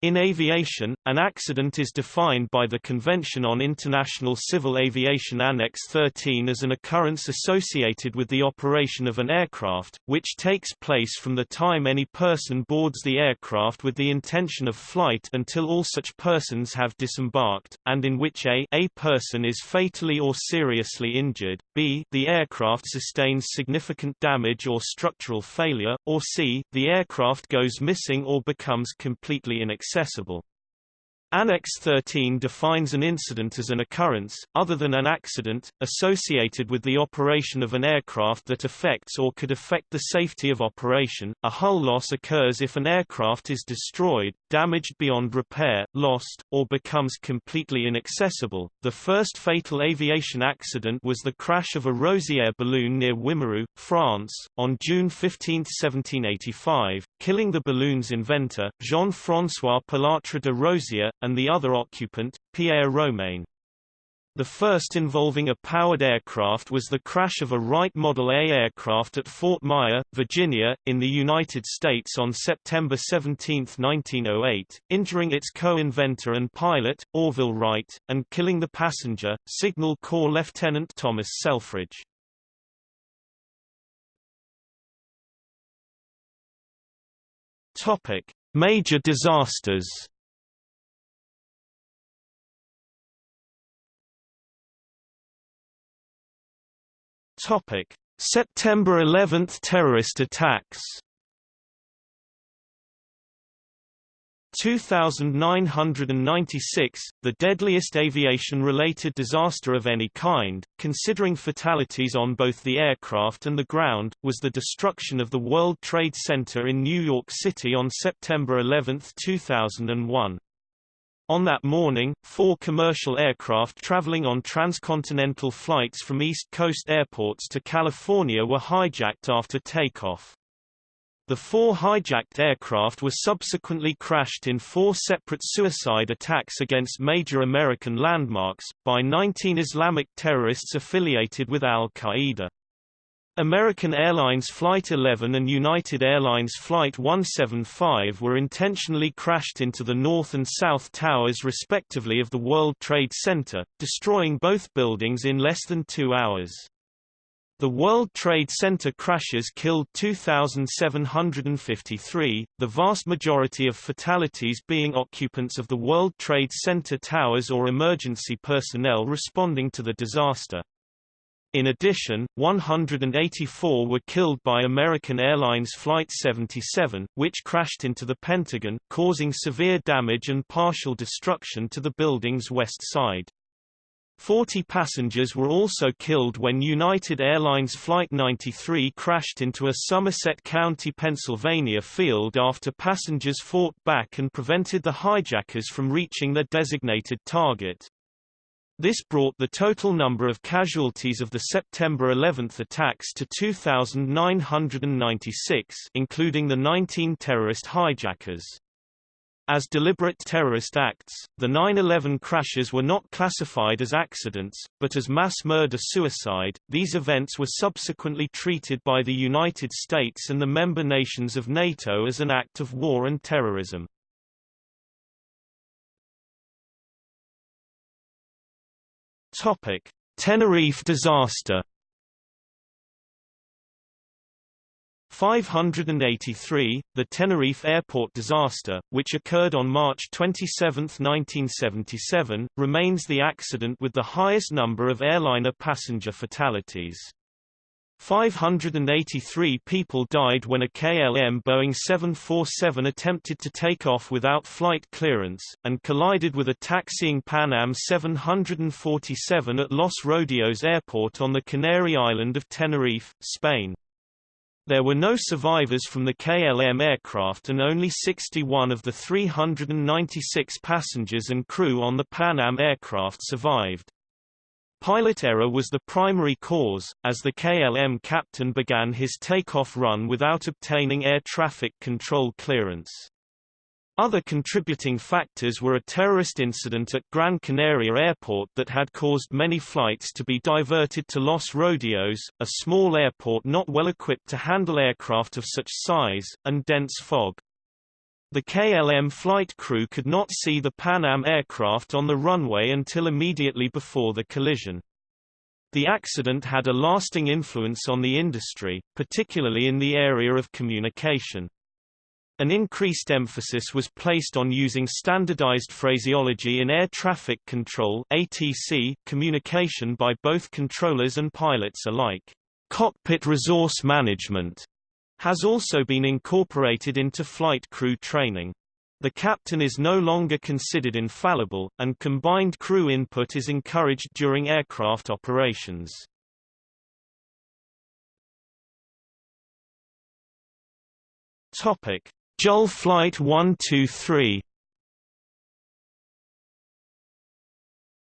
In aviation, an accident is defined by the Convention on International Civil Aviation Annex 13 as an occurrence associated with the operation of an aircraft, which takes place from the time any person boards the aircraft with the intention of flight until all such persons have disembarked, and in which a, a person is fatally or seriously injured, b the aircraft sustains significant damage or structural failure, or c the aircraft goes missing or becomes completely inaccessible accessible. Annex 13 defines an incident as an occurrence, other than an accident, associated with the operation of an aircraft that affects or could affect the safety of operation. A hull loss occurs if an aircraft is destroyed, damaged beyond repair, lost, or becomes completely inaccessible. The first fatal aviation accident was the crash of a Rozière balloon near Wimereux, France, on June 15, 1785, killing the balloon's inventor, Jean-François Pilatre de Rozier, and the other occupant, Pierre Romain. The first involving a powered aircraft was the crash of a Wright Model A aircraft at Fort Myer, Virginia, in the United States on September 17, 1908, injuring its co-inventor and pilot, Orville Wright, and killing the passenger, Signal Corps Lieutenant Thomas Selfridge. Major disasters. Topic: September 11 terrorist attacks. 2996, the deadliest aviation-related disaster of any kind, considering fatalities on both the aircraft and the ground, was the destruction of the World Trade Center in New York City on September 11, 2001. On that morning, four commercial aircraft traveling on transcontinental flights from East Coast airports to California were hijacked after takeoff. The four hijacked aircraft were subsequently crashed in four separate suicide attacks against major American landmarks, by 19 Islamic terrorists affiliated with al-Qaeda. American Airlines Flight 11 and United Airlines Flight 175 were intentionally crashed into the north and south towers respectively of the World Trade Center, destroying both buildings in less than two hours. The World Trade Center crashes killed 2,753, the vast majority of fatalities being occupants of the World Trade Center towers or emergency personnel responding to the disaster. In addition, 184 were killed by American Airlines Flight 77, which crashed into the Pentagon, causing severe damage and partial destruction to the building's west side. Forty passengers were also killed when United Airlines Flight 93 crashed into a Somerset County, Pennsylvania field after passengers fought back and prevented the hijackers from reaching their designated target. This brought the total number of casualties of the September 11 attacks to 2,996 including the 19 terrorist hijackers. As deliberate terrorist acts, the 9-11 crashes were not classified as accidents, but as mass murder-suicide. These events were subsequently treated by the United States and the member nations of NATO as an act of war and terrorism. Topic: Tenerife disaster. 583, the Tenerife airport disaster, which occurred on March 27, 1977, remains the accident with the highest number of airliner passenger fatalities. 583 people died when a KLM Boeing 747 attempted to take off without flight clearance, and collided with a taxiing Pan Am 747 at Los Rodeos Airport on the Canary island of Tenerife, Spain. There were no survivors from the KLM aircraft and only 61 of the 396 passengers and crew on the Pan Am aircraft survived. Pilot error was the primary cause, as the KLM captain began his takeoff run without obtaining air traffic control clearance. Other contributing factors were a terrorist incident at Gran Canaria Airport that had caused many flights to be diverted to Los Rodeos, a small airport not well equipped to handle aircraft of such size, and dense fog. The KLM flight crew could not see the Pan Am aircraft on the runway until immediately before the collision. The accident had a lasting influence on the industry, particularly in the area of communication. An increased emphasis was placed on using standardized phraseology in air traffic control ATC communication by both controllers and pilots alike. Cockpit resource management has also been incorporated into flight crew training. The captain is no longer considered infallible, and combined crew input is encouraged during aircraft operations. Topic: JAL Flight 123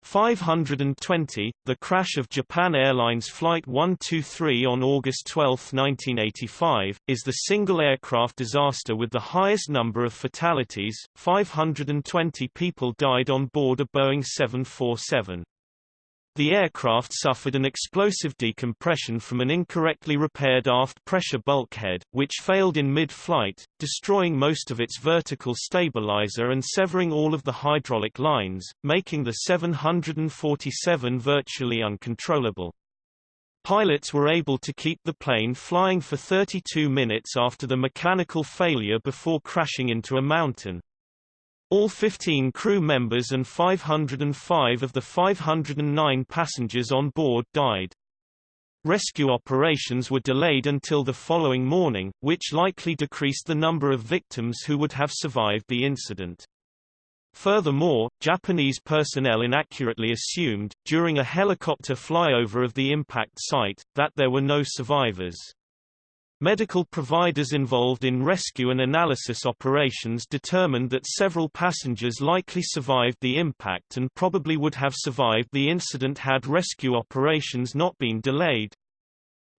520, the crash of Japan Airlines Flight 123 on August 12, 1985, is the single aircraft disaster with the highest number of fatalities, 520 people died on board a Boeing 747. The aircraft suffered an explosive decompression from an incorrectly repaired aft pressure bulkhead, which failed in mid-flight, destroying most of its vertical stabilizer and severing all of the hydraulic lines, making the 747 virtually uncontrollable. Pilots were able to keep the plane flying for 32 minutes after the mechanical failure before crashing into a mountain. All 15 crew members and 505 of the 509 passengers on board died. Rescue operations were delayed until the following morning, which likely decreased the number of victims who would have survived the incident. Furthermore, Japanese personnel inaccurately assumed, during a helicopter flyover of the impact site, that there were no survivors. Medical providers involved in rescue and analysis operations determined that several passengers likely survived the impact and probably would have survived the incident had rescue operations not been delayed.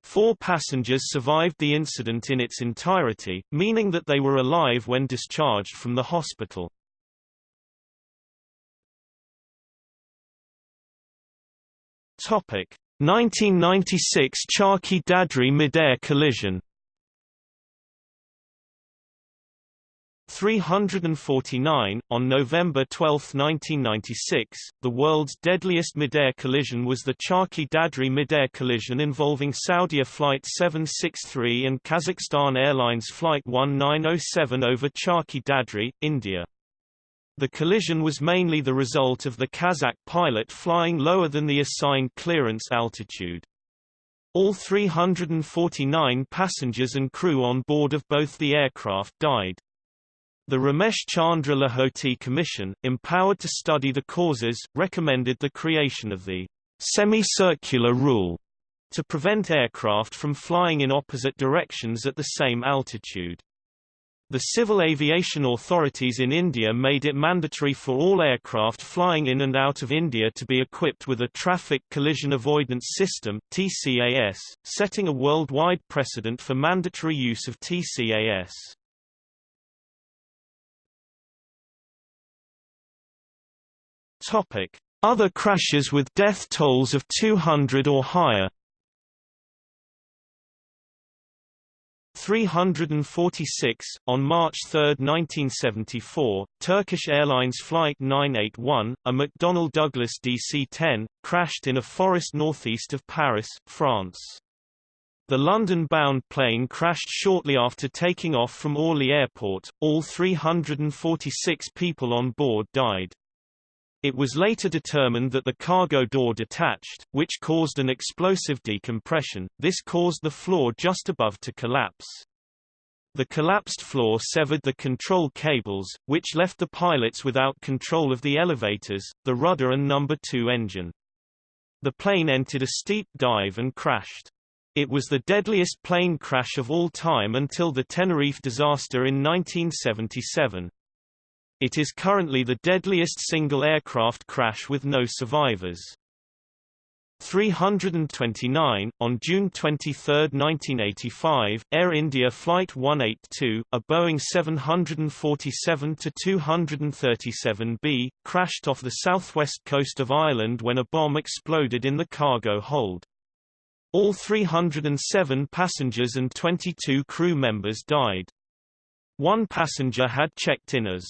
Four passengers survived the incident in its entirety, meaning that they were alive when discharged from the hospital. Topic: 1996 Charkhi Dadri mid-air collision 349. On November 12, 1996, the world's deadliest midair collision was the Charkhi Dadri midair collision involving Saudia Flight 763 and Kazakhstan Airlines Flight 1907 over Charkhi Dadri, India. The collision was mainly the result of the Kazakh pilot flying lower than the assigned clearance altitude. All 349 passengers and crew on board of both the aircraft died. The Ramesh Chandra Lahoti Commission, empowered to study the causes, recommended the creation of the semicircular rule to prevent aircraft from flying in opposite directions at the same altitude. The civil aviation authorities in India made it mandatory for all aircraft flying in and out of India to be equipped with a Traffic Collision Avoidance System TCAS, setting a worldwide precedent for mandatory use of TCAS. Other crashes with death tolls of 200 or higher. 346 on March 3, 1974, Turkish Airlines Flight 981, a McDonnell Douglas DC-10, crashed in a forest northeast of Paris, France. The London-bound plane crashed shortly after taking off from Orly Airport. All 346 people on board died. It was later determined that the cargo door detached, which caused an explosive decompression. This caused the floor just above to collapse. The collapsed floor severed the control cables, which left the pilots without control of the elevators, the rudder and number 2 engine. The plane entered a steep dive and crashed. It was the deadliest plane crash of all time until the Tenerife disaster in 1977. It is currently the deadliest single aircraft crash with no survivors. 329, on June 23, 1985, Air India Flight 182, a Boeing 747-237B, crashed off the southwest coast of Ireland when a bomb exploded in the cargo hold. All 307 passengers and 22 crew members died. One passenger had checked in as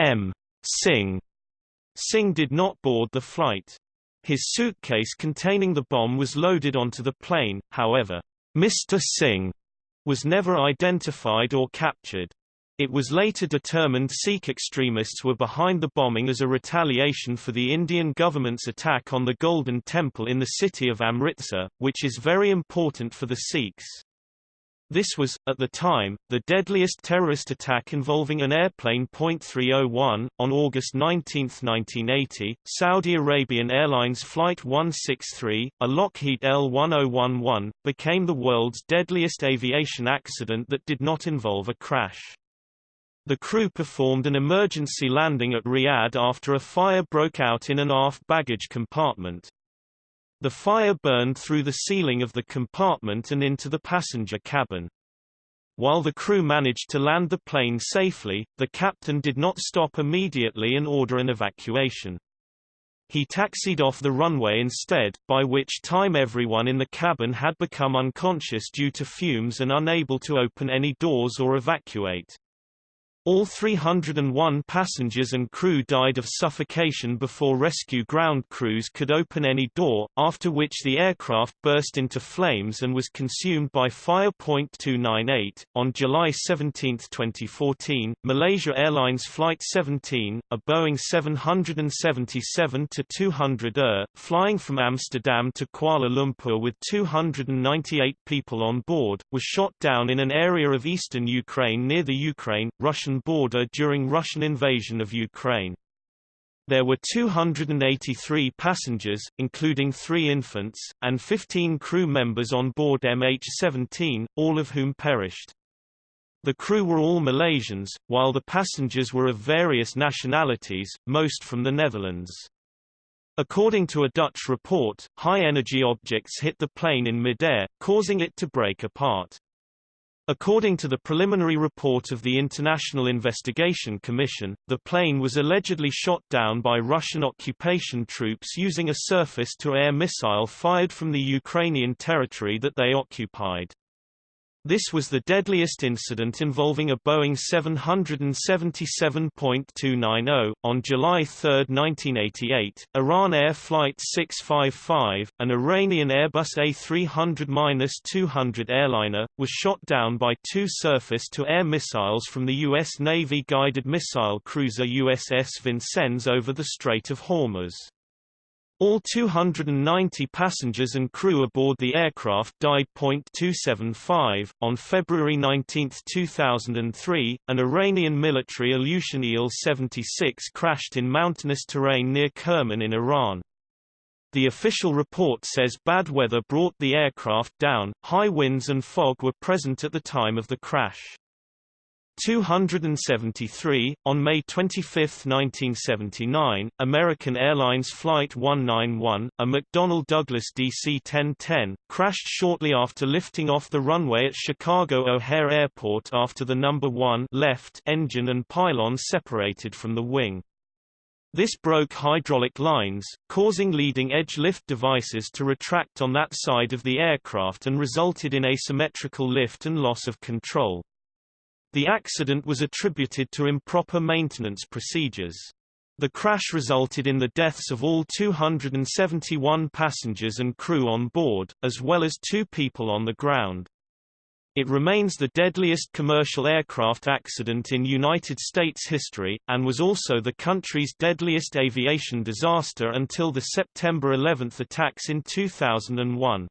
M. Singh. Singh did not board the flight. His suitcase containing the bomb was loaded onto the plane, however, Mr. Singh was never identified or captured. It was later determined Sikh extremists were behind the bombing as a retaliation for the Indian government's attack on the Golden Temple in the city of Amritsar, which is very important for the Sikhs. This was, at the time, the deadliest terrorist attack involving an airplane. 301. On August 19, 1980, Saudi Arabian Airlines Flight 163, a Lockheed L-1011, became the world's deadliest aviation accident that did not involve a crash. The crew performed an emergency landing at Riyadh after a fire broke out in an aft baggage compartment. The fire burned through the ceiling of the compartment and into the passenger cabin. While the crew managed to land the plane safely, the captain did not stop immediately and order an evacuation. He taxied off the runway instead, by which time everyone in the cabin had become unconscious due to fumes and unable to open any doors or evacuate. All 301 passengers and crew died of suffocation before rescue ground crews could open any door, after which the aircraft burst into flames and was consumed by fire. 298. On July 17, 2014, Malaysia Airlines Flight 17, a Boeing 777-200 ER, flying from Amsterdam to Kuala Lumpur with 298 people on board, was shot down in an area of eastern Ukraine near the Ukraine-Russian Russian border during Russian invasion of Ukraine. There were 283 passengers, including three infants, and 15 crew members on board MH17, all of whom perished. The crew were all Malaysians, while the passengers were of various nationalities, most from the Netherlands. According to a Dutch report, high-energy objects hit the plane in midair, causing it to break apart. According to the preliminary report of the International Investigation Commission, the plane was allegedly shot down by Russian occupation troops using a surface-to-air missile fired from the Ukrainian territory that they occupied. This was the deadliest incident involving a Boeing 777.290. On July 3, 1988, Iran Air Flight 655, an Iranian Airbus A300-200 airliner, was shot down by two surface-to-air missiles from the U.S. Navy guided missile cruiser USS Vincennes over the Strait of Hormuz. All 290 passengers and crew aboard the aircraft died. 275. On February 19, 2003, an Iranian military Ilyushin Il-76 crashed in mountainous terrain near Kerman in Iran. The official report says bad weather brought the aircraft down, high winds and fog were present at the time of the crash. 273. On May 25, 1979, American Airlines Flight 191, a McDonnell Douglas DC-1010, crashed shortly after lifting off the runway at Chicago O'Hare Airport after the number 1 left engine and pylon separated from the wing. This broke hydraulic lines, causing leading-edge lift devices to retract on that side of the aircraft and resulted in asymmetrical lift and loss of control. The accident was attributed to improper maintenance procedures. The crash resulted in the deaths of all 271 passengers and crew on board, as well as two people on the ground. It remains the deadliest commercial aircraft accident in United States history, and was also the country's deadliest aviation disaster until the September 11 attacks in 2001.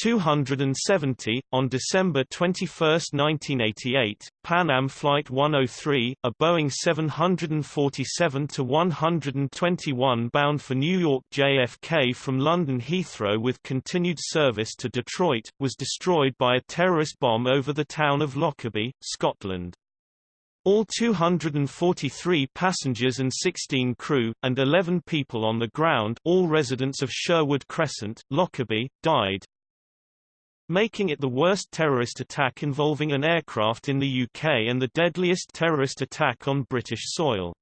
270. On December 21, 1988, Pan Am Flight 103, a Boeing 747-121 bound for New York JFK from London Heathrow with continued service to Detroit, was destroyed by a terrorist bomb over the town of Lockerbie, Scotland. All 243 passengers and 16 crew, and 11 people on the ground all residents of Sherwood Crescent, Lockerbie, died making it the worst terrorist attack involving an aircraft in the UK and the deadliest terrorist attack on British soil.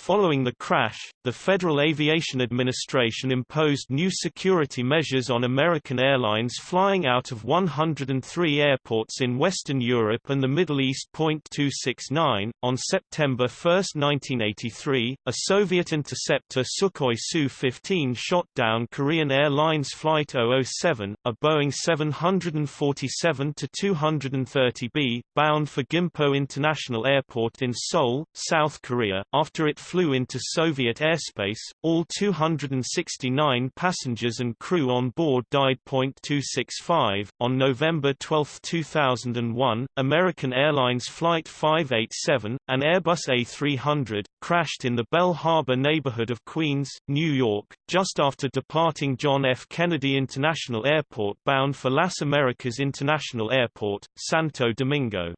Following the crash, the Federal Aviation Administration imposed new security measures on American airlines flying out of 103 airports in Western Europe and the Middle East. 269. On September 1, 1983, a Soviet interceptor Sukhoi Su-15 shot down Korean Airlines Flight 007, a Boeing 747-230B, bound for Gimpo International Airport in Seoul, South Korea, after it flew into Soviet airspace. All 269 passengers and crew on board died. 265. On November 12, 2001, American Airlines Flight 587, an Airbus A300, crashed in the Belle Harbor neighborhood of Queens, New York, just after departing John F. Kennedy International Airport bound for Las Americas International Airport, Santo Domingo.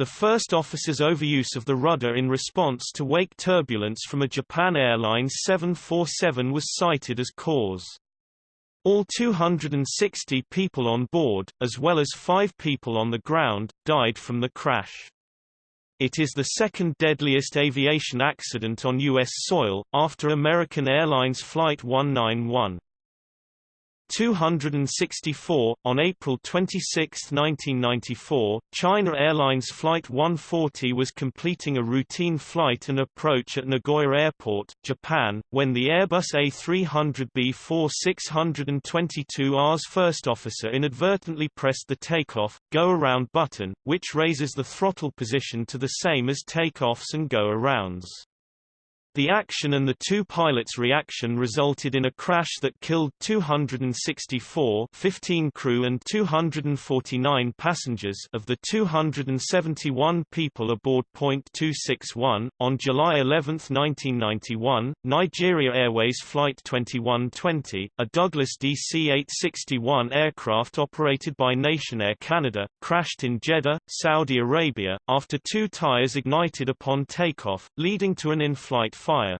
The first officer's overuse of the rudder in response to wake turbulence from a Japan Airlines 747 was cited as cause. All 260 people on board, as well as five people on the ground, died from the crash. It is the second deadliest aviation accident on U.S. soil, after American Airlines Flight 191. 264. On April 26, 1994, China Airlines Flight 140 was completing a routine flight and approach at Nagoya Airport, Japan, when the Airbus A300B4 622R's first officer inadvertently pressed the takeoff, go-around button, which raises the throttle position to the same as takeoffs and go-arounds. The action and the two pilots' reaction resulted in a crash that killed 264 15 crew and 249 passengers of the 271 people aboard. 261. On July 11, 1991, Nigeria Airways Flight 2120, a Douglas DC-861 aircraft operated by Nationair Canada, crashed in Jeddah, Saudi Arabia, after two tires ignited upon takeoff, leading to an in-flight fire.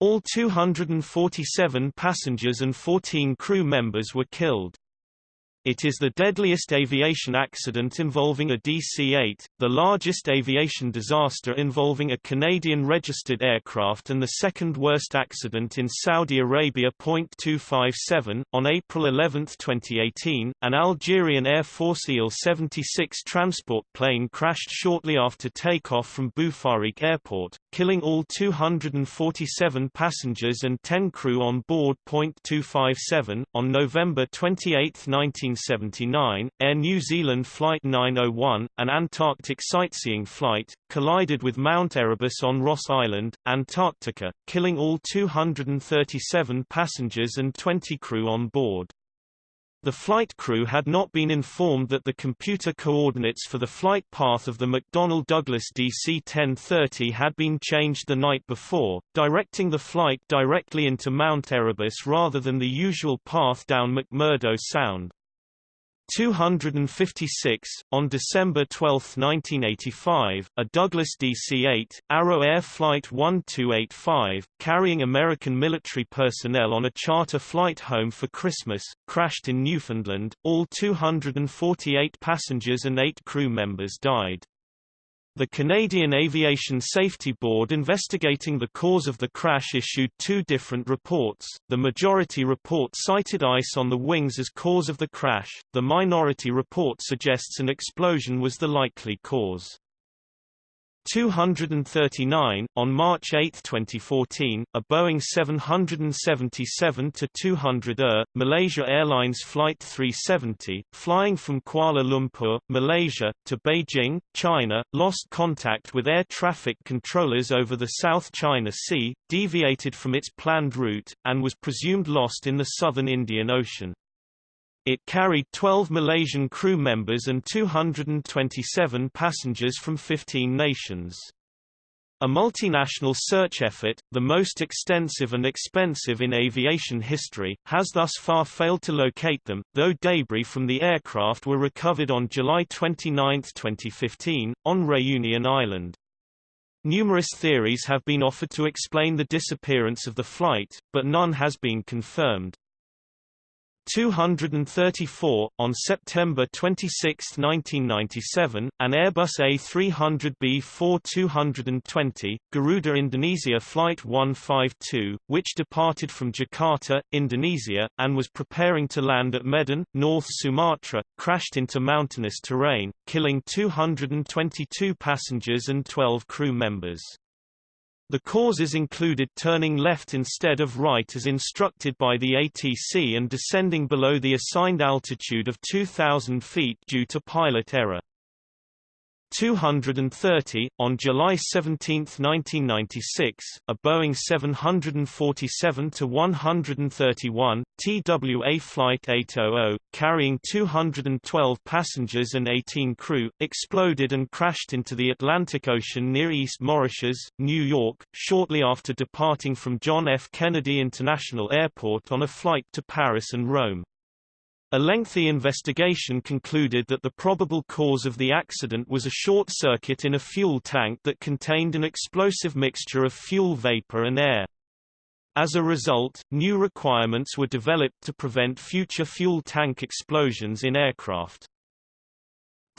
All 247 passengers and 14 crew members were killed. It is the deadliest aviation accident involving a DC-8, the largest aviation disaster involving a Canadian-registered aircraft and the second worst accident in Saudi Arabia. 257. On April 11, 2018, an Algerian Air Force Il-76 transport plane crashed shortly after takeoff from Boufarik Airport, killing all 247 passengers and 10 crew on board. 257. On November 28, 19 1979, Air New Zealand Flight 901, an Antarctic sightseeing flight, collided with Mount Erebus on Ross Island, Antarctica, killing all 237 passengers and 20 crew on board. The flight crew had not been informed that the computer coordinates for the flight path of the McDonnell Douglas DC-1030 had been changed the night before, directing the flight directly into Mount Erebus rather than the usual path down McMurdo Sound. 256, on December 12, 1985, a Douglas DC-8, Arrow Air Flight 1285, carrying American military personnel on a charter flight home for Christmas, crashed in Newfoundland, all 248 passengers and eight crew members died. The Canadian Aviation Safety Board investigating the cause of the crash issued two different reports. The majority report cited ice on the wings as cause of the crash, the minority report suggests an explosion was the likely cause. 239, on March 8, 2014, a Boeing 777-200ER, Malaysia Airlines Flight 370, flying from Kuala Lumpur, Malaysia, to Beijing, China, lost contact with air traffic controllers over the South China Sea, deviated from its planned route, and was presumed lost in the southern Indian Ocean. It carried 12 Malaysian crew members and 227 passengers from 15 nations. A multinational search effort, the most extensive and expensive in aviation history, has thus far failed to locate them, though debris from the aircraft were recovered on July 29, 2015, on Réunion Island. Numerous theories have been offered to explain the disappearance of the flight, but none has been confirmed. 234. On September 26, 1997, an Airbus A300B-4-220, Garuda Indonesia Flight 152, which departed from Jakarta, Indonesia, and was preparing to land at Medan, North Sumatra, crashed into mountainous terrain, killing 222 passengers and 12 crew members. The causes included turning left instead of right as instructed by the ATC and descending below the assigned altitude of 2,000 feet due to pilot error. 230, on July 17, 1996, a Boeing 747-131, TWA Flight 800, carrying 212 passengers and 18 crew, exploded and crashed into the Atlantic Ocean near East Moriches, New York, shortly after departing from John F. Kennedy International Airport on a flight to Paris and Rome. A lengthy investigation concluded that the probable cause of the accident was a short circuit in a fuel tank that contained an explosive mixture of fuel vapor and air. As a result, new requirements were developed to prevent future fuel tank explosions in aircraft.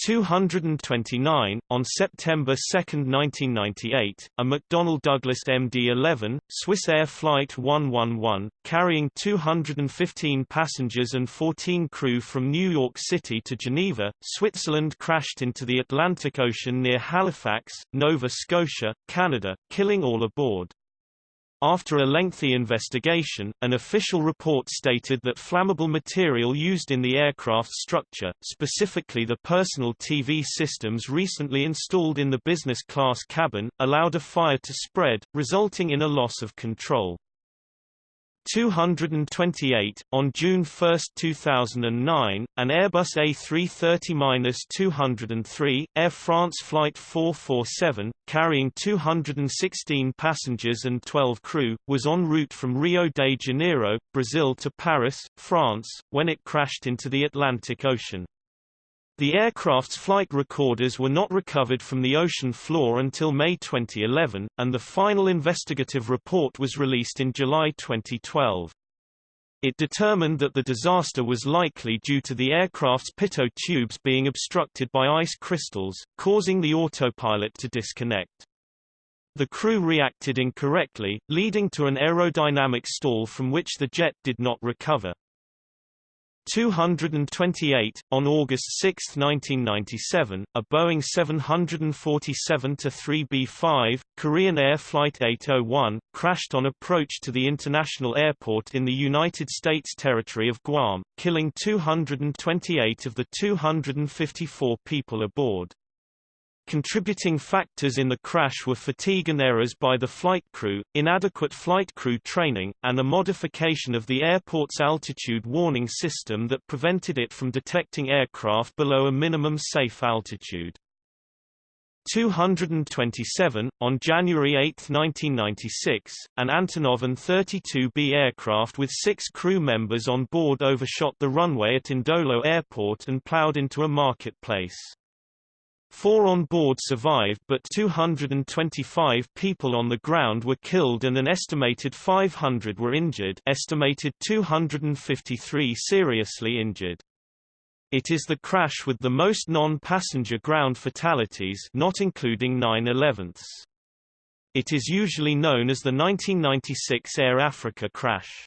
229, on September 2, 1998, a McDonnell Douglas MD-11, Swissair Flight 111, carrying 215 passengers and 14 crew from New York City to Geneva, Switzerland crashed into the Atlantic Ocean near Halifax, Nova Scotia, Canada, killing all aboard. After a lengthy investigation, an official report stated that flammable material used in the aircraft structure, specifically the personal TV systems recently installed in the business class cabin, allowed a fire to spread, resulting in a loss of control. 228. On June 1, 2009, an Airbus A330-203, Air France Flight 447, carrying 216 passengers and 12 crew, was en route from Rio de Janeiro, Brazil to Paris, France, when it crashed into the Atlantic Ocean. The aircraft's flight recorders were not recovered from the ocean floor until May 2011, and the final investigative report was released in July 2012. It determined that the disaster was likely due to the aircraft's pitot tubes being obstructed by ice crystals, causing the autopilot to disconnect. The crew reacted incorrectly, leading to an aerodynamic stall from which the jet did not recover. 228, on August 6, 1997, a Boeing 747-3B5, Korean Air Flight 801, crashed on approach to the international airport in the United States territory of Guam, killing 228 of the 254 people aboard. Contributing factors in the crash were fatigue and errors by the flight crew, inadequate flight crew training, and a modification of the airport's altitude warning system that prevented it from detecting aircraft below a minimum safe altitude. 227, on January 8, 1996, an Antonov An-32B aircraft with six crew members on board overshot the runway at N'Dolo Airport and plowed into a marketplace. Four on board survived but 225 people on the ground were killed and an estimated 500 were injured estimated 253 seriously injured. It is the crash with the most non-passenger ground fatalities not including 9-11ths. It is usually known as the 1996 Air Africa crash.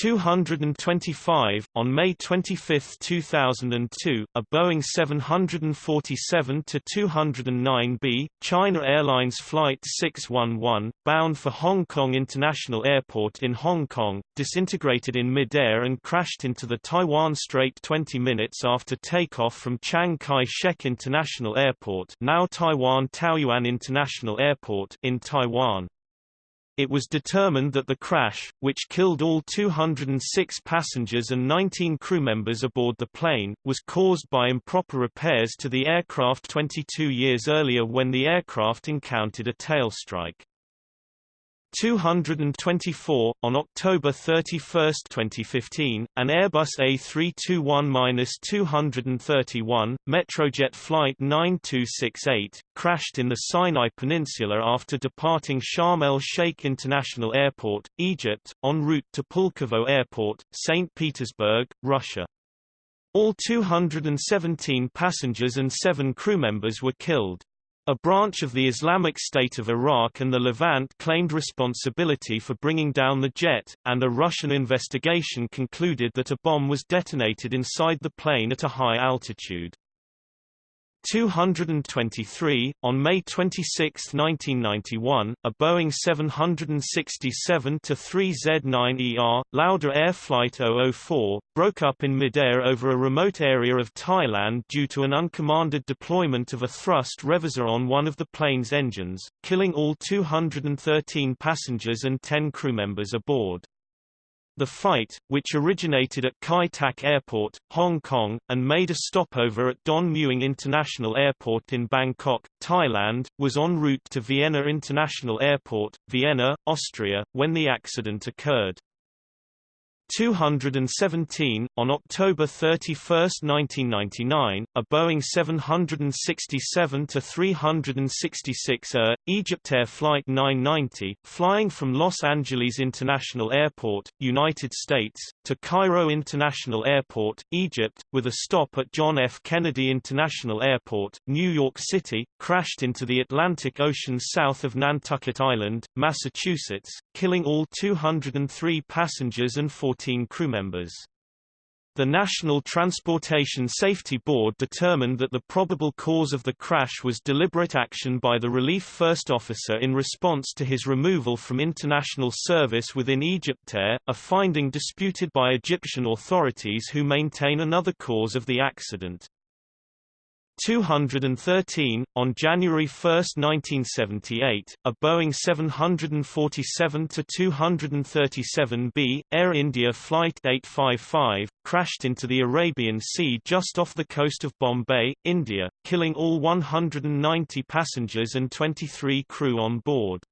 225, on May 25, 2002, a Boeing 747-209B, China Airlines Flight 611, bound for Hong Kong International Airport in Hong Kong, disintegrated in mid-air and crashed into the Taiwan Strait 20 minutes after takeoff from Chiang Kai-shek International Airport now Taiwan Taoyuan International Airport in Taiwan. It was determined that the crash, which killed all 206 passengers and 19 crew members aboard the plane, was caused by improper repairs to the aircraft 22 years earlier when the aircraft encountered a tailstrike. 224. On October 31, 2015, an Airbus A321-231, Metrojet Flight 9268, crashed in the Sinai Peninsula after departing Sharm el-Sheikh International Airport, Egypt, en route to Pulkovo Airport, St. Petersburg, Russia. All 217 passengers and seven crew members were killed. A branch of the Islamic State of Iraq and the Levant claimed responsibility for bringing down the jet, and a Russian investigation concluded that a bomb was detonated inside the plane at a high altitude. 223, on May 26, 1991, a Boeing 767-3Z9ER, Lauda Air Flight 004, broke up in midair over a remote area of Thailand due to an uncommanded deployment of a thrust reverser on one of the plane's engines, killing all 213 passengers and 10 crew members aboard. The fight, which originated at Kai Tak Airport, Hong Kong, and made a stopover at Don Mueang International Airport in Bangkok, Thailand, was en route to Vienna International Airport, Vienna, Austria, when the accident occurred. 217. On October 31, 1999, a Boeing 767 366 ER, Egyptair Flight 990, flying from Los Angeles International Airport, United States, to Cairo International Airport, Egypt, with a stop at John F. Kennedy International Airport, New York City, crashed into the Atlantic Ocean south of Nantucket Island, Massachusetts, killing all 203 passengers and 40 19 crewmembers. The National Transportation Safety Board determined that the probable cause of the crash was deliberate action by the relief first officer in response to his removal from international service within Egyptair, a finding disputed by Egyptian authorities who maintain another cause of the accident. 213, on January 1, 1978, a Boeing 747-237B, Air India Flight 855, crashed into the Arabian Sea just off the coast of Bombay, India, killing all 190 passengers and 23 crew on board.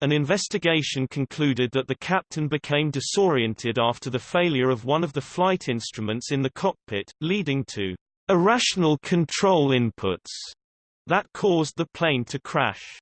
An investigation concluded that the captain became disoriented after the failure of one of the flight instruments in the cockpit, leading to irrational control inputs that caused the plane to crash.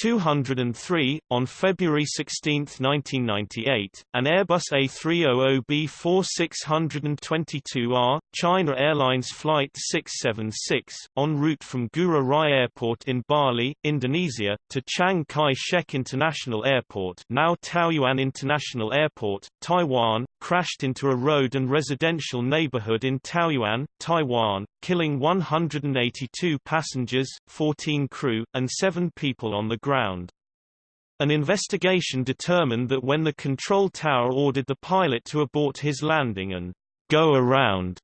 203, on February 16, 1998, an Airbus A300B4622R, China Airlines Flight 676, en route from Ngurah Rai Airport in Bali, Indonesia, to Chiang Kai-shek International Airport now Taoyuan International Airport, Taiwan, crashed into a road and residential neighborhood in Taoyuan, Taiwan, killing 182 passengers, 14 crew, and 7 people on the ground. An investigation determined that when the control tower ordered the pilot to abort his landing and go around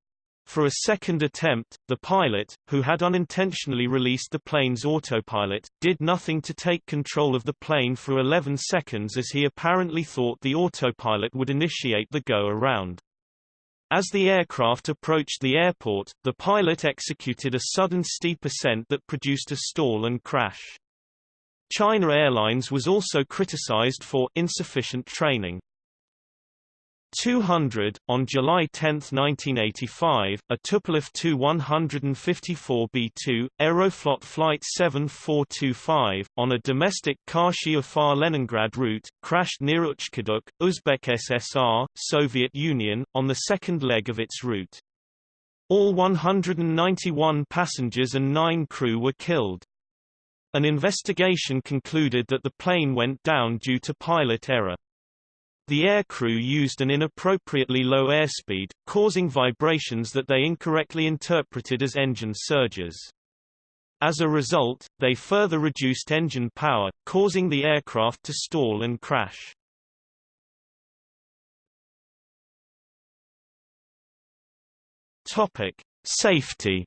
for a second attempt, the pilot, who had unintentionally released the plane's autopilot, did nothing to take control of the plane for 11 seconds as he apparently thought the autopilot would initiate the go-around. As the aircraft approached the airport, the pilot executed a sudden steep ascent that produced a stall and crash. China Airlines was also criticized for insufficient training. 200, on July 10, 1985, a Tupolev Tu-154B2, Aeroflot Flight 7425, on a domestic Kashi-Ufa-Leningrad route, crashed near Uchkuduk, Uzbek SSR, Soviet Union, on the second leg of its route. All 191 passengers and nine crew were killed. An investigation concluded that the plane went down due to pilot error. The aircrew used an inappropriately low airspeed, causing vibrations that they incorrectly interpreted as engine surges. As a result, they further reduced engine power, causing the aircraft to stall and crash. Topic: Safety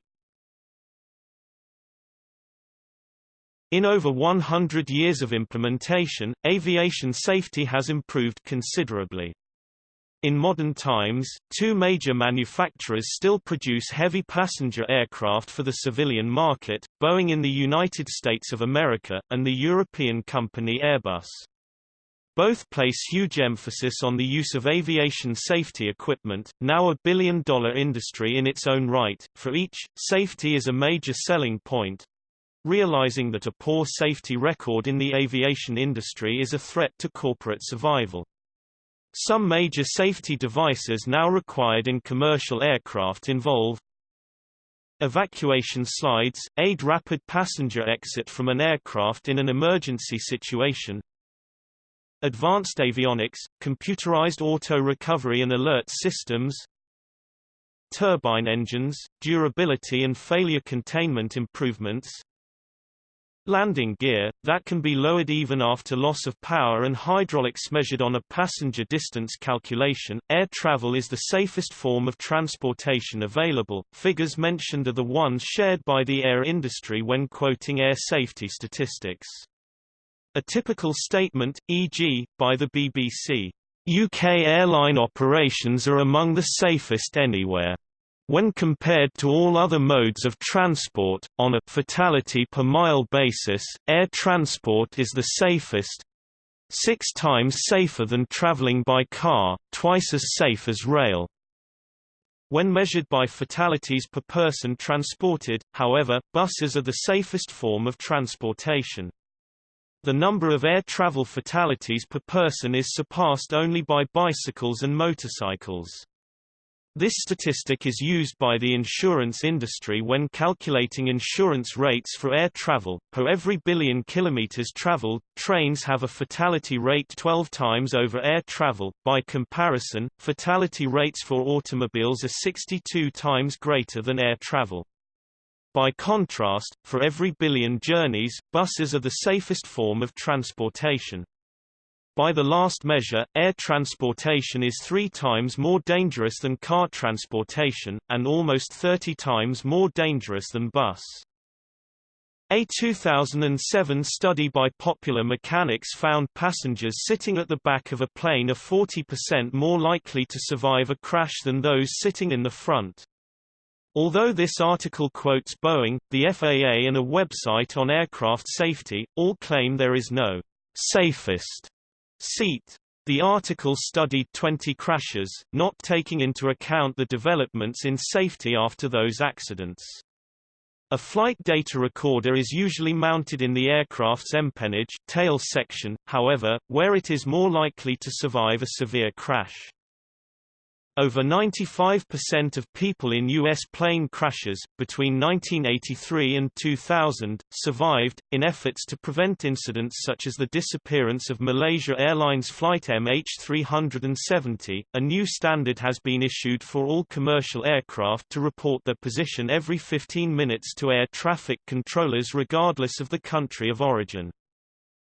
In over 100 years of implementation, aviation safety has improved considerably. In modern times, two major manufacturers still produce heavy passenger aircraft for the civilian market, Boeing in the United States of America, and the European company Airbus. Both place huge emphasis on the use of aviation safety equipment, now a billion-dollar industry in its own right. For each, safety is a major selling point. Realizing that a poor safety record in the aviation industry is a threat to corporate survival. Some major safety devices now required in commercial aircraft involve Evacuation slides, aid rapid passenger exit from an aircraft in an emergency situation Advanced avionics, computerized auto-recovery and alert systems Turbine engines, durability and failure containment improvements Landing gear, that can be lowered even after loss of power and hydraulics measured on a passenger distance calculation. Air travel is the safest form of transportation available. Figures mentioned are the ones shared by the air industry when quoting air safety statistics. A typical statement, e.g., by the BBC, UK airline operations are among the safest anywhere. When compared to all other modes of transport, on a fatality per mile basis, air transport is the safest six times safer than travelling by car, twice as safe as rail. When measured by fatalities per person transported, however, buses are the safest form of transportation. The number of air travel fatalities per person is surpassed only by bicycles and motorcycles. This statistic is used by the insurance industry when calculating insurance rates for air travel. Per every billion kilometers traveled, trains have a fatality rate 12 times over air travel. By comparison, fatality rates for automobiles are 62 times greater than air travel. By contrast, for every billion journeys, buses are the safest form of transportation. By the last measure, air transportation is three times more dangerous than car transportation, and almost 30 times more dangerous than bus. A 2007 study by Popular Mechanics found passengers sitting at the back of a plane are 40% more likely to survive a crash than those sitting in the front. Although this article quotes Boeing, the FAA and a website on aircraft safety, all claim there is no safest seat. The article studied 20 crashes, not taking into account the developments in safety after those accidents. A flight data recorder is usually mounted in the aircraft's empennage tail section, however, where it is more likely to survive a severe crash. Over 95% of people in U.S. plane crashes, between 1983 and 2000, survived. In efforts to prevent incidents such as the disappearance of Malaysia Airlines flight MH370, a new standard has been issued for all commercial aircraft to report their position every 15 minutes to air traffic controllers regardless of the country of origin.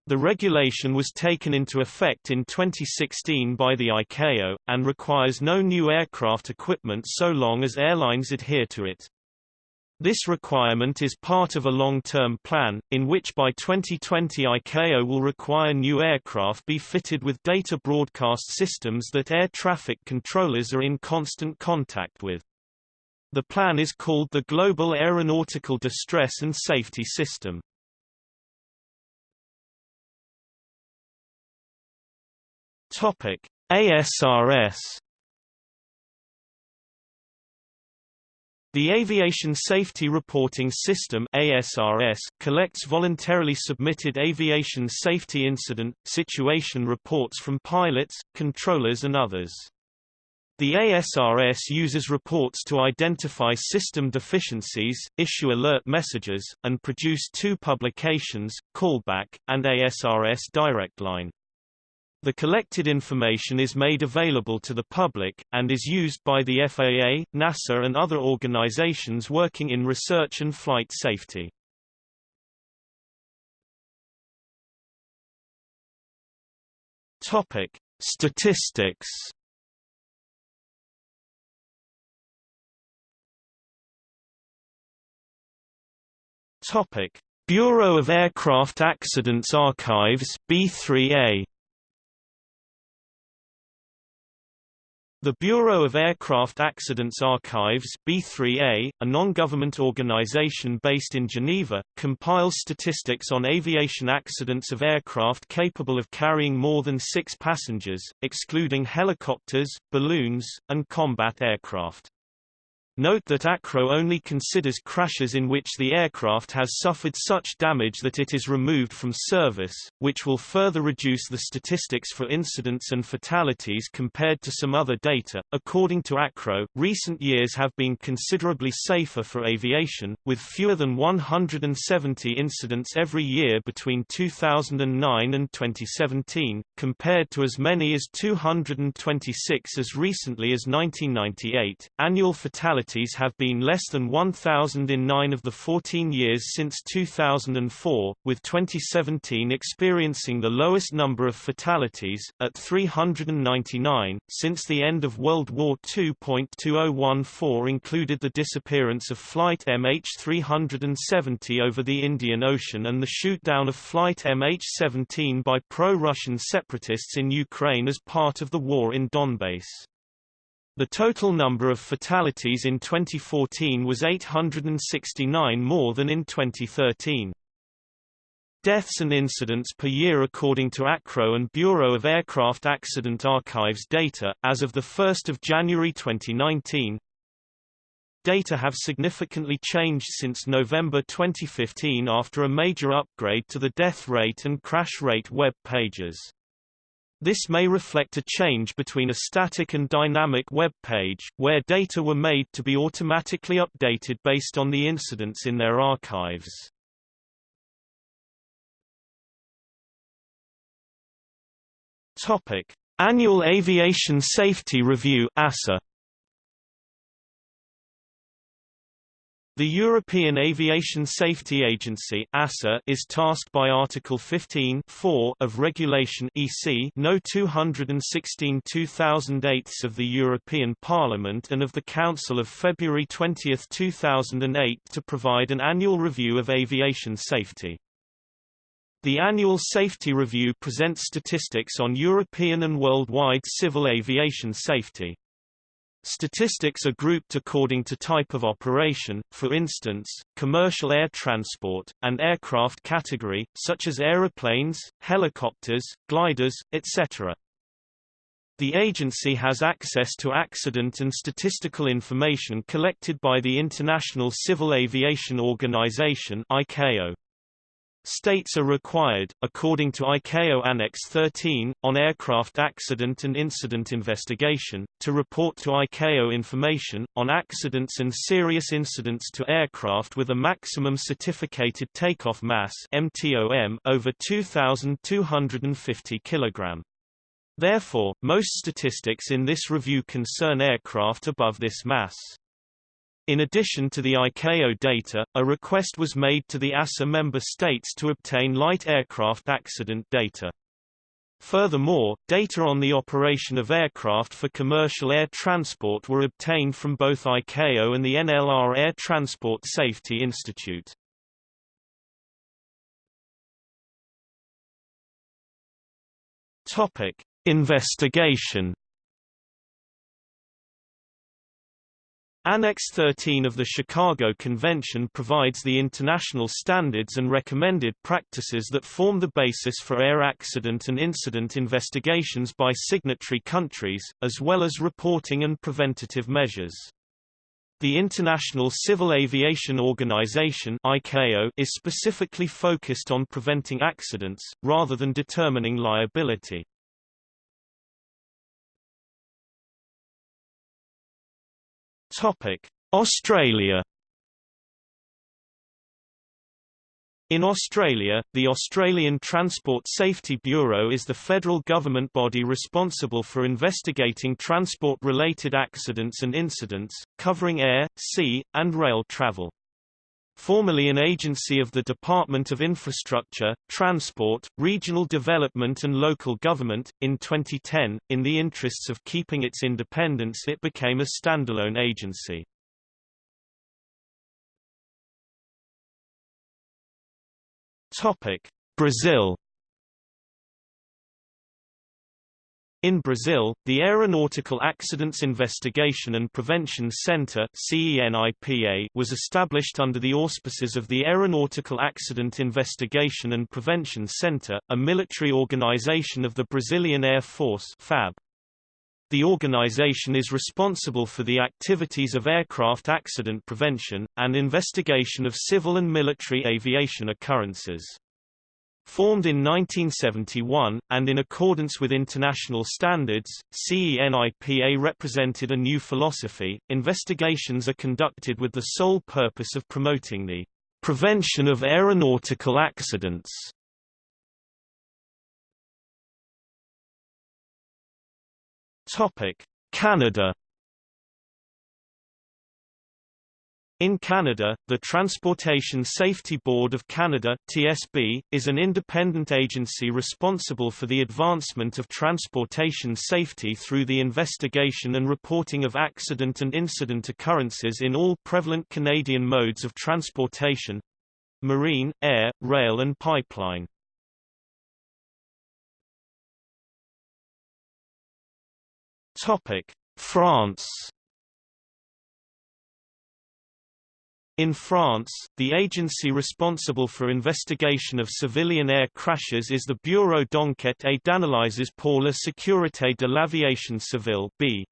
The regulation was taken into effect in 2016 by the ICAO, and requires no new aircraft equipment so long as airlines adhere to it. This requirement is part of a long-term plan, in which by 2020 ICAO will require new aircraft be fitted with data broadcast systems that air traffic controllers are in constant contact with. The plan is called the Global Aeronautical Distress and Safety System. Topic: ASRS The Aviation Safety Reporting System ASRS collects voluntarily submitted aviation safety incident, situation reports from pilots, controllers and others. The ASRS uses reports to identify system deficiencies, issue alert messages, and produce two publications, Callback, and ASRS Direct Line. The collected information is made available to the public, and is used by the FAA, NASA and other organizations working in research and flight safety. Topic: Statistics. Topic: Bureau of Aircraft Accidents Archives B3A The Bureau of Aircraft Accidents Archives B3A, a non-government organization based in Geneva, compiles statistics on aviation accidents of aircraft capable of carrying more than six passengers, excluding helicopters, balloons, and combat aircraft. Note that ACRO only considers crashes in which the aircraft has suffered such damage that it is removed from service, which will further reduce the statistics for incidents and fatalities compared to some other data. According to ACRO, recent years have been considerably safer for aviation, with fewer than 170 incidents every year between 2009 and 2017, compared to as many as 226 as recently as 1998. Annual fatalities fatalities have been less than 1,000 in nine of the 14 years since 2004, with 2017 experiencing the lowest number of fatalities, at 399, since the end of World War II. 2014 included the disappearance of Flight MH370 over the Indian Ocean and the shootdown of Flight MH17 by pro-Russian separatists in Ukraine as part of the war in Donbass. The total number of fatalities in 2014 was 869 more than in 2013. Deaths and incidents per year according to ACRO and Bureau of Aircraft Accident Archives data, as of 1 January 2019, Data have significantly changed since November 2015 after a major upgrade to the death rate and crash rate web pages. This may reflect a change between a static and dynamic web page, where data were made to be automatically updated based on the incidents in their archives. Topic: Annual Aviation Safety Review (EASA). The European Aviation Safety Agency (EASA) is tasked by Article 15 of Regulation (EC) No. 216/2008 of the European Parliament and of the Council of February 20, 2008 to provide an annual review of aviation safety. The annual safety review presents statistics on European and worldwide civil aviation safety. Statistics are grouped according to type of operation, for instance, commercial air transport, and aircraft category, such as aeroplanes, helicopters, gliders, etc. The agency has access to accident and statistical information collected by the International Civil Aviation Organization ICAO. States are required, according to ICAO Annex 13, on aircraft accident and incident investigation, to report to ICAO information, on accidents and serious incidents to aircraft with a maximum certificated takeoff mass MTOM over 2,250 kg. Therefore, most statistics in this review concern aircraft above this mass. In addition to the ICAO data, a request was made to the EASA member states to obtain light aircraft accident data. Furthermore, data on the operation of aircraft for commercial air transport were obtained from both ICAO and the NLR Air Transport Safety Institute. Topic: Investigation Annex 13 of the Chicago Convention provides the international standards and recommended practices that form the basis for air accident and incident investigations by signatory countries, as well as reporting and preventative measures. The International Civil Aviation Organization ICAO is specifically focused on preventing accidents, rather than determining liability. Topic: Australia In Australia, the Australian Transport Safety Bureau is the federal government body responsible for investigating transport-related accidents and incidents, covering air, sea, and rail travel. Formerly an agency of the Department of Infrastructure, Transport, Regional Development and Local Government, in 2010, in the interests of keeping its independence it became a standalone agency. Brazil In Brazil, the Aeronautical Accidents Investigation and Prevention Center was established under the auspices of the Aeronautical Accident Investigation and Prevention Center, a military organization of the Brazilian Air Force FAB. The organization is responsible for the activities of aircraft accident prevention, and investigation of civil and military aviation occurrences. Formed in 1971, and in accordance with international standards, CENIPA represented a new philosophy. Investigations are conducted with the sole purpose of promoting the prevention of aeronautical accidents. Topic: Canada In Canada, the Transportation Safety Board of Canada TSB, is an independent agency responsible for the advancement of transportation safety through the investigation and reporting of accident and incident occurrences in all prevalent Canadian modes of transportation—marine, air, rail and pipeline. France In France, the agency responsible for investigation of civilian air crashes is the Bureau d'enquête et d'analyses pour la sécurité de l'aviation civile B.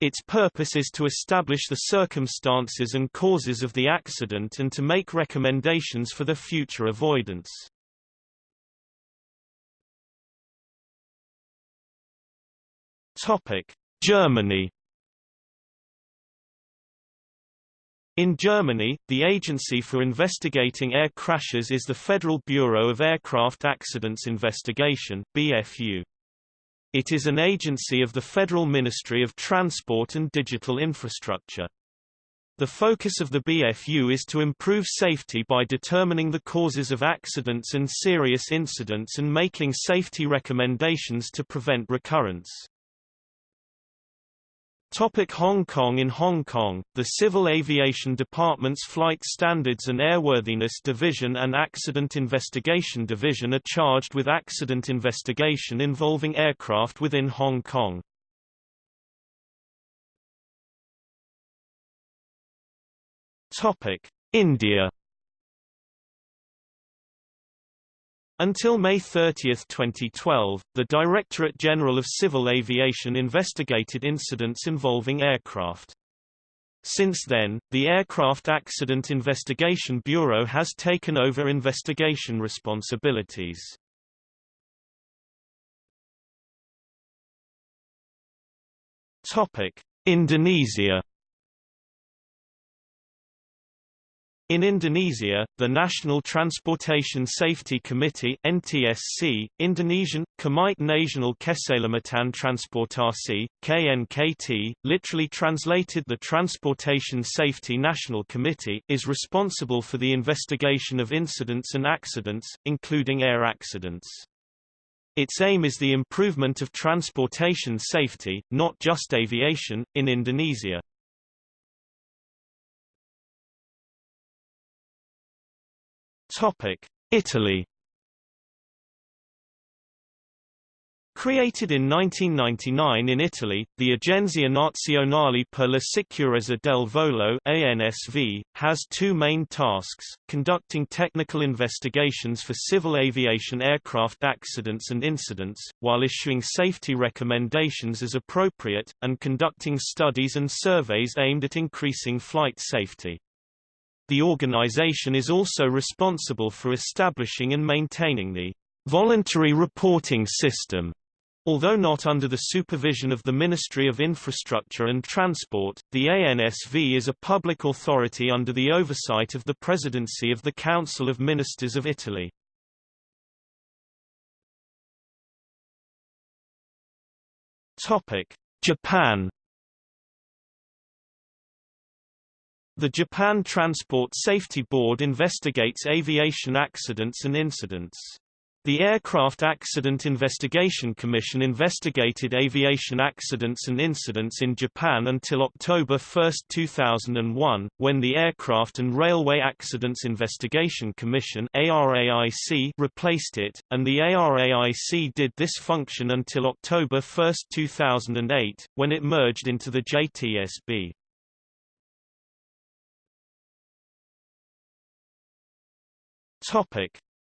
Its purpose is to establish the circumstances and causes of the accident and to make recommendations for the future avoidance. Germany In Germany, the agency for investigating air crashes is the Federal Bureau of Aircraft Accidents Investigation BFU. It is an agency of the Federal Ministry of Transport and Digital Infrastructure. The focus of the BFU is to improve safety by determining the causes of accidents and serious incidents and making safety recommendations to prevent recurrence. Topic Hong Kong In Hong Kong, the Civil Aviation Department's Flight Standards and Airworthiness Division and Accident Investigation Division are charged with accident investigation involving aircraft within Hong Kong. Topic India Until May 30, 2012, the Directorate General of Civil Aviation investigated incidents involving aircraft. Since then, the Aircraft Accident Investigation Bureau has taken over investigation responsibilities. Indonesia In Indonesia, the National Transportation Safety Committee NTSC, Indonesian, Komite Nasional Keselamatan Transportasi, KNKT, literally translated the Transportation Safety National Committee, is responsible for the investigation of incidents and accidents, including air accidents. Its aim is the improvement of transportation safety, not just aviation, in Indonesia. Italy Created in 1999 in Italy, the Agenzia Nazionale per la Sicurezza del Volo ANSV, has two main tasks, conducting technical investigations for civil aviation aircraft accidents and incidents, while issuing safety recommendations as appropriate, and conducting studies and surveys aimed at increasing flight safety. The organization is also responsible for establishing and maintaining the voluntary reporting system. Although not under the supervision of the Ministry of Infrastructure and Transport, the ANSV is a public authority under the oversight of the Presidency of the Council of Ministers of Italy. Japan The Japan Transport Safety Board investigates aviation accidents and incidents. The Aircraft Accident Investigation Commission investigated aviation accidents and incidents in Japan until October 1, 2001, when the Aircraft and Railway Accidents Investigation Commission ARAIC replaced it, and the ARAIC did this function until October 1, 2008, when it merged into the JTSB.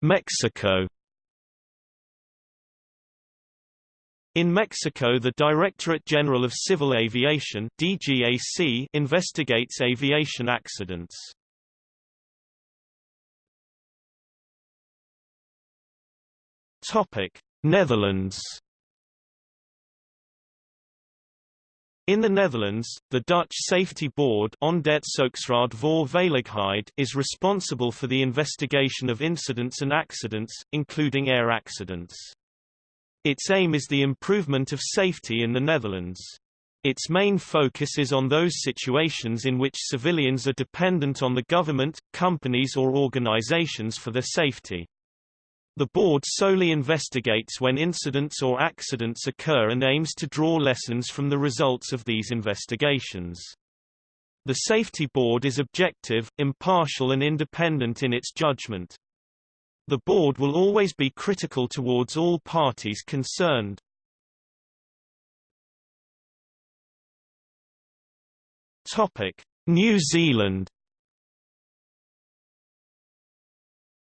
Mexico In Mexico the Directorate General of Civil Aviation DGAC investigates aviation accidents. Netherlands In the Netherlands, the Dutch Safety Board is responsible for the investigation of incidents and accidents, including air accidents. Its aim is the improvement of safety in the Netherlands. Its main focus is on those situations in which civilians are dependent on the government, companies or organizations for their safety. The board solely investigates when incidents or accidents occur and aims to draw lessons from the results of these investigations. The Safety Board is objective, impartial and independent in its judgment. The board will always be critical towards all parties concerned. Topic: New Zealand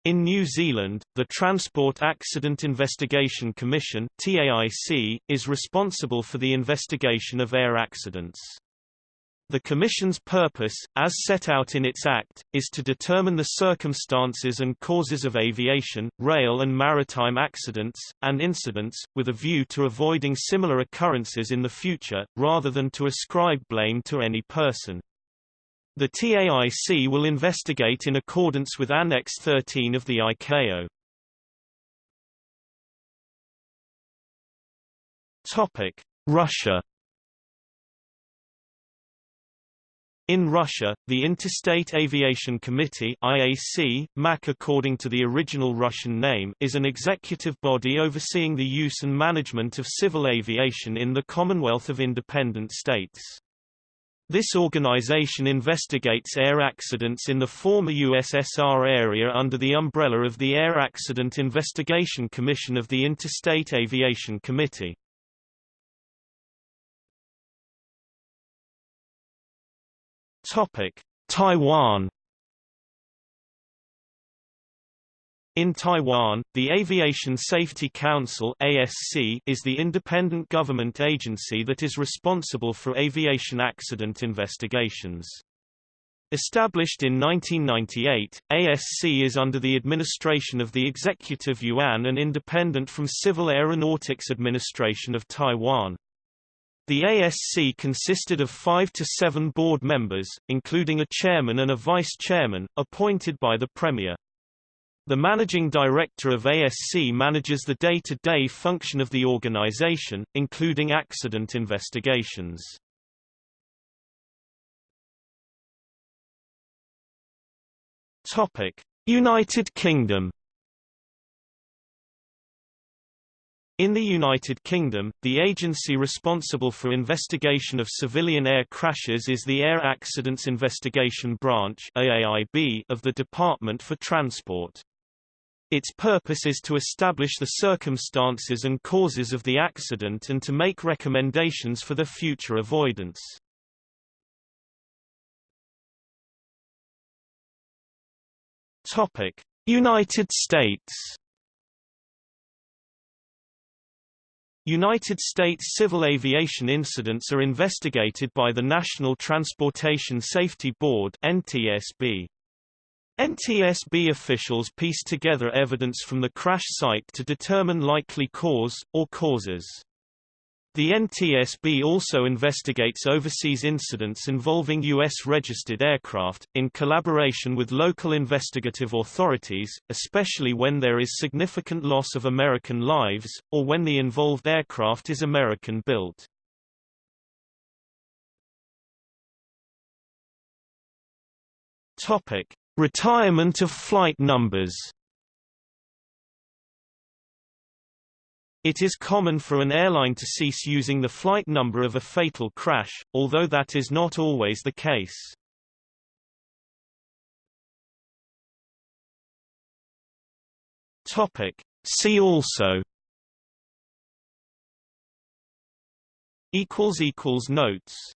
In New Zealand, the Transport Accident Investigation Commission TAIC, is responsible for the investigation of air accidents. The Commission's purpose, as set out in its Act, is to determine the circumstances and causes of aviation, rail and maritime accidents, and incidents, with a view to avoiding similar occurrences in the future, rather than to ascribe blame to any person. The TAIC will investigate in accordance with Annex 13 of the ICAO. Topic: Russia In Russia, the Interstate Aviation Committee IAC, MAC according to the original Russian name is an executive body overseeing the use and management of civil aviation in the Commonwealth of Independent States. This organization investigates air accidents in the former USSR area under the umbrella of the Air Accident Investigation Commission of the Interstate Aviation Committee. Topic: Taiwan In Taiwan, the Aviation Safety Council ASC is the independent government agency that is responsible for aviation accident investigations. Established in 1998, ASC is under the administration of the Executive Yuan and independent from Civil Aeronautics Administration of Taiwan. The ASC consisted of five to seven board members, including a chairman and a vice-chairman, appointed by the Premier. The managing director of ASC manages the day-to-day -day function of the organization, including accident investigations. United Kingdom In the United Kingdom, the agency responsible for investigation of civilian air crashes is the Air Accidents Investigation Branch of the Department for Transport. Its purpose is to establish the circumstances and causes of the accident and to make recommendations for the future avoidance. Topic: United States United States civil aviation incidents are investigated by the National Transportation Safety Board NTSB. NTSB officials piece together evidence from the crash site to determine likely cause, or causes. The NTSB also investigates overseas incidents involving U.S.-registered aircraft, in collaboration with local investigative authorities, especially when there is significant loss of American lives, or when the involved aircraft is American-built. Retirement of flight numbers It is common for an airline to cease using the flight number of a fatal crash, although that is not always the case. Topic. See also Notes